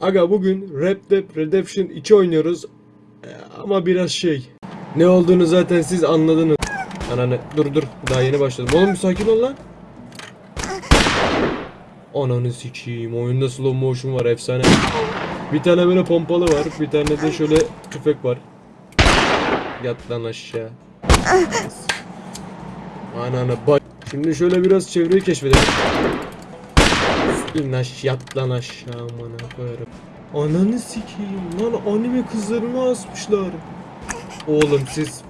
Aga bugün Red Dead Redemption 2 oynuyoruz. Ee, Ama biraz şey. Ne olduğunu zaten siz anladınız. Ananı dur dur daha yeni başladım. Oğlum bir sakin ol lan. Ananı sikeyim. Oyunda slow motion var efsane. Bir tane böyle pompalı var. Bir tane de şöyle tüfek var. Yat lan aşağı. Ananı bak. Şimdi şöyle biraz çevreyi keşfedelim. İn aş yat lan aşağı amına koyarım. Ananı sikeyim lan anime kızlarını asmışlar. Oğlum siz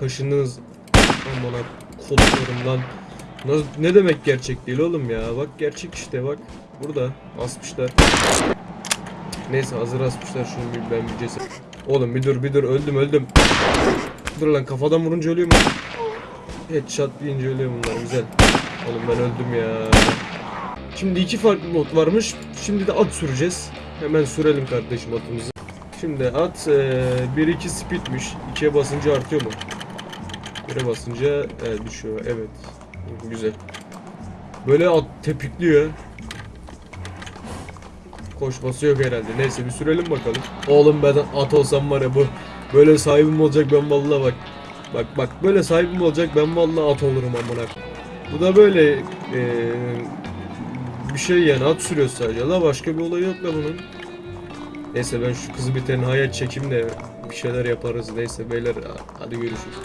kaşınız amına kodlarım lan. Ne demek gerçek değil oğlum ya bak gerçek işte bak burada asmışlar. Neyse hazır asmışlar şunu bir ben bir ceset. Oğlum bir dur bir dur öldüm öldüm. Dur lan kafadan vurunca ölüyor mu? Headshot deyince ölüyor bunlar güzel. Oğlum ben öldüm ya. Şimdi iki farklı mod varmış. Şimdi de at süreceğiz. Hemen sürelim kardeşim atımızı. Şimdi at 1-2 speedmiş. 2'ye basınca artıyor mu? 1'e basınca e, düşüyor. Evet. Güzel. Böyle at tepikliyor. Koşması yok herhalde. Neyse bir sürelim bakalım. Oğlum ben at olsam var ya bu böyle sahibim olacak ben vallahi bak. Bak bak böyle sahibim olacak ben vallahi at olurum amına. Bu da böyle e, bir şey yani at sürüyor sadece. La başka bir olay yok la bunun. Neyse ben şu kızı bir tenhaya çekeyim de bir şeyler yaparız. Neyse beyler hadi görüşürüz.